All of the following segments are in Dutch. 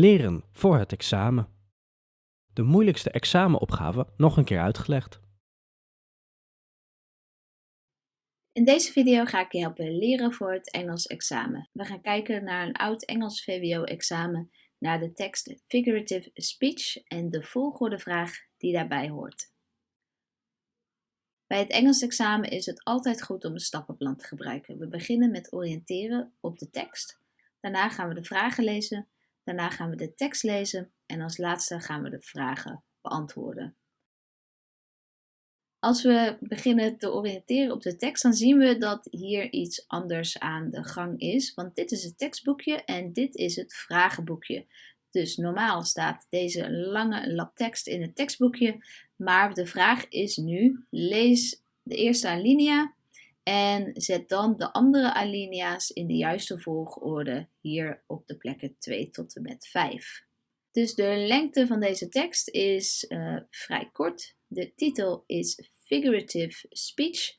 Leren voor het examen. De moeilijkste examenopgave nog een keer uitgelegd. In deze video ga ik je helpen leren voor het Engels examen. We gaan kijken naar een oud Engels VWO examen, naar de tekst Figurative Speech en de volgorde vraag die daarbij hoort. Bij het Engels examen is het altijd goed om een stappenplan te gebruiken. We beginnen met oriënteren op de tekst. Daarna gaan we de vragen lezen Daarna gaan we de tekst lezen en als laatste gaan we de vragen beantwoorden. Als we beginnen te oriënteren op de tekst, dan zien we dat hier iets anders aan de gang is. Want dit is het tekstboekje en dit is het vragenboekje. Dus normaal staat deze lange lap tekst in het tekstboekje. Maar de vraag is nu, lees de eerste alinea en zet dan de andere alinea's in de juiste volgorde hier op de plekken 2 tot en met 5. Dus de lengte van deze tekst is uh, vrij kort. De titel is Figurative Speech,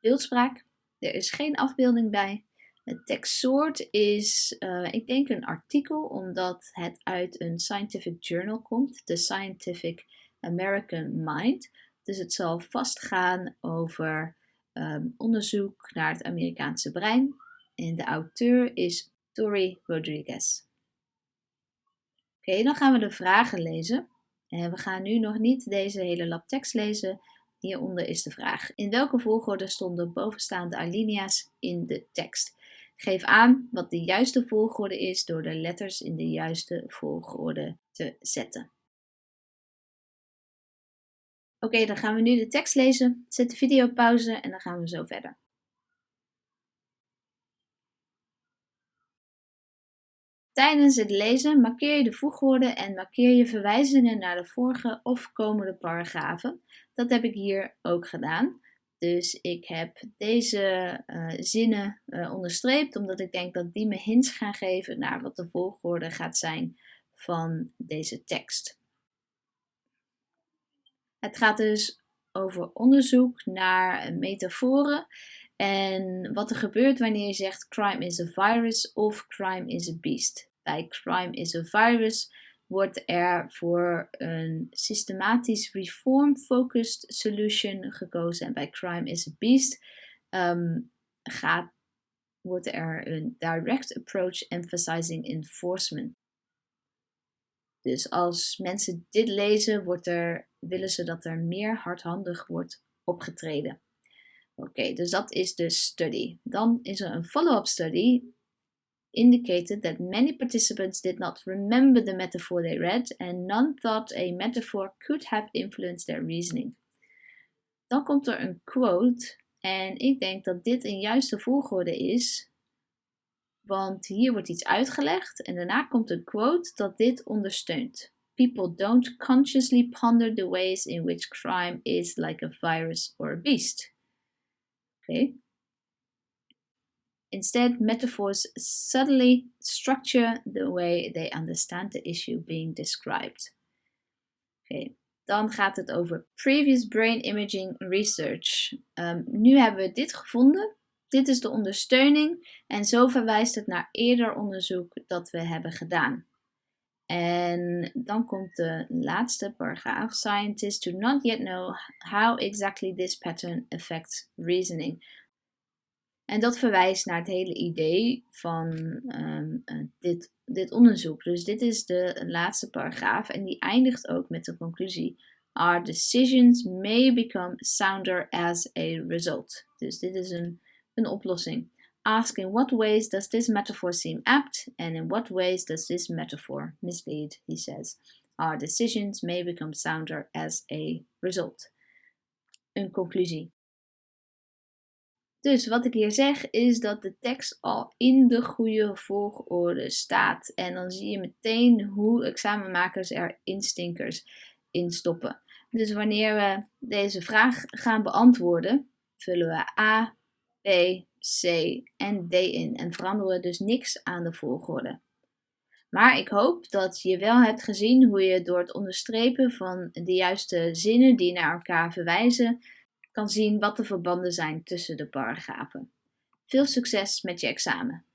beeldspraak. Er is geen afbeelding bij. Het tekstsoort is, uh, ik denk, een artikel, omdat het uit een scientific journal komt, The Scientific American Mind. Dus het zal vastgaan over Ehm, onderzoek naar het Amerikaanse brein. En de auteur is Tori Rodriguez. Oké, dan gaan we de vragen lezen. En we gaan nu nog niet deze hele lab tekst lezen. Hieronder is de vraag. In welke volgorde stonden bovenstaande alinea's in de tekst? Geef aan wat de juiste volgorde is door de letters in de juiste volgorde te zetten. Oké, dan gaan we nu de tekst lezen. Zet de video pauze en dan gaan we zo verder. Tijdens het lezen markeer je de voegwoorden en markeer je verwijzingen naar de vorige of komende paragrafen. Dat heb ik hier ook gedaan. Dus ik heb deze uh, zinnen uh, onderstreept, omdat ik denk dat die me hints gaan geven naar wat de volgorde gaat zijn van deze tekst. Het gaat dus over onderzoek naar metaforen en wat er gebeurt wanneer je zegt crime is a virus of crime is a beast. Bij crime is a virus wordt er voor een systematisch reform-focused solution gekozen. En bij crime is a beast um, gaat, wordt er een direct approach emphasizing enforcement dus als mensen dit lezen, wordt er, willen ze dat er meer hardhandig wordt opgetreden. Oké, dus dat is de study. Dan is er een follow-up study indicated that many participants did not remember the metaphor they read and none thought a metaphor could have influenced their reasoning. Dan komt er een quote en ik denk dat dit een juiste volgorde is want hier wordt iets uitgelegd en daarna komt een quote dat dit ondersteunt. People don't consciously ponder the ways in which crime is like a virus or a beast. Okay. Instead, metaphors subtly structure the way they understand the issue being described. Okay. Dan gaat het over previous brain imaging research. Um, nu hebben we dit gevonden dit is de ondersteuning en zo verwijst het naar eerder onderzoek dat we hebben gedaan. En dan komt de laatste paragraaf. Scientists do not yet know how exactly this pattern affects reasoning. En dat verwijst naar het hele idee van um, dit, dit onderzoek. Dus dit is de laatste paragraaf en die eindigt ook met de conclusie. Our decisions may become sounder as a result. Dus dit is een oplossing. Ask in what ways does this metaphor seem apt and in what ways does this metaphor mislead, he says. Our decisions may become sounder as a result. Een conclusie. Dus wat ik hier zeg is dat de tekst al in de goede volgorde staat. En dan zie je meteen hoe examenmakers er instinkers in stoppen. Dus wanneer we deze vraag gaan beantwoorden, vullen we A, B, C en D in en veranderen dus niks aan de volgorde. Maar ik hoop dat je wel hebt gezien hoe je door het onderstrepen van de juiste zinnen die naar elkaar verwijzen, kan zien wat de verbanden zijn tussen de paragrafen. Veel succes met je examen!